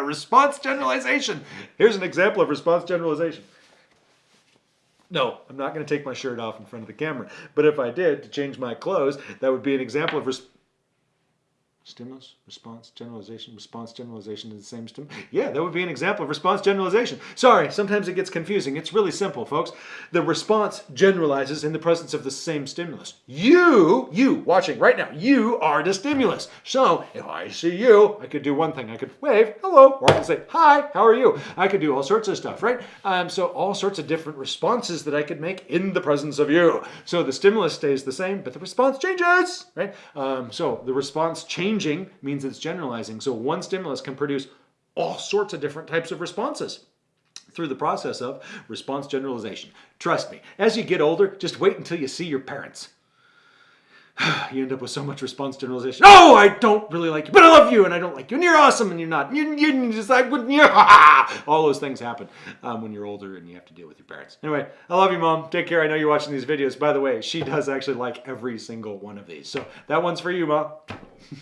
response generalization. Here's an example of response generalization. No, I'm not going to take my shirt off in front of the camera. But if I did to change my clothes, that would be an example of res- stimulus, response, generalization, response, generalization is the same stim. Yeah, that would be an example of response generalization. Sorry, sometimes it gets confusing. It's really simple, folks. The response generalizes in the presence of the same stimulus. You, you watching right now, you are the stimulus. So if I see you, I could do one thing. I could wave, hello, or I could say, hi, how are you? I could do all sorts of stuff, right? Um, so all sorts of different responses that I could make in the presence of you. So the stimulus stays the same, but the response changes, right? Um, so the response changes changing means it's generalizing. So one stimulus can produce all sorts of different types of responses through the process of response generalization. Trust me, as you get older, just wait until you see your parents. you end up with so much response generalization. Oh, I don't really like you, but I love you, and I don't like you, and you're awesome, and you're not. You, you just like wouldn't? All those things happen um, when you're older and you have to deal with your parents. Anyway, I love you, mom. Take care. I know you're watching these videos. By the way, she does actually like every single one of these, so that one's for you, mom.